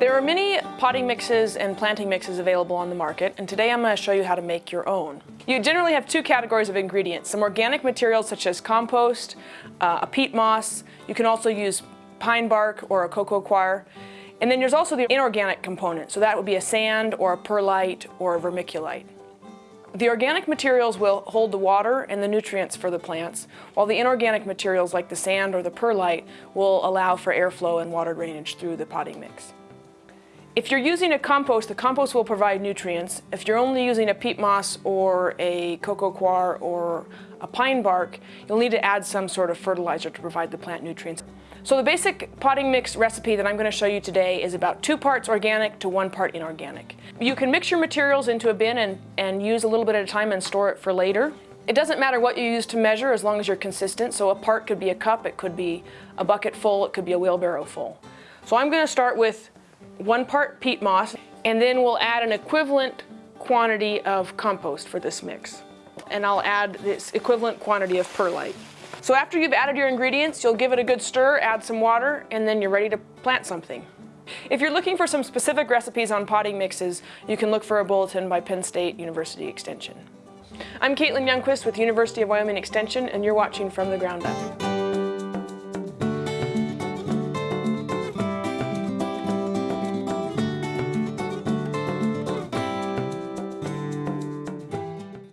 There are many potting mixes and planting mixes available on the market, and today I'm going to show you how to make your own. You generally have two categories of ingredients, some organic materials such as compost, uh, a peat moss, you can also use pine bark or a cocoa coir, and then there's also the inorganic component, so that would be a sand or a perlite or a vermiculite. The organic materials will hold the water and the nutrients for the plants, while the inorganic materials like the sand or the perlite will allow for airflow and water drainage through the potting mix. If you're using a compost, the compost will provide nutrients. If you're only using a peat moss or a cocoa coir or a pine bark, you'll need to add some sort of fertilizer to provide the plant nutrients. So the basic potting mix recipe that I'm going to show you today is about two parts organic to one part inorganic. You can mix your materials into a bin and, and use a little bit at a time and store it for later. It doesn't matter what you use to measure as long as you're consistent. So a part could be a cup, it could be a bucket full, it could be a wheelbarrow full. So I'm going to start with one part peat moss, and then we'll add an equivalent quantity of compost for this mix. And I'll add this equivalent quantity of perlite. So after you've added your ingredients, you'll give it a good stir, add some water, and then you're ready to plant something. If you're looking for some specific recipes on potting mixes, you can look for a bulletin by Penn State University Extension. I'm Caitlin Youngquist with University of Wyoming Extension, and you're watching From the Ground Up.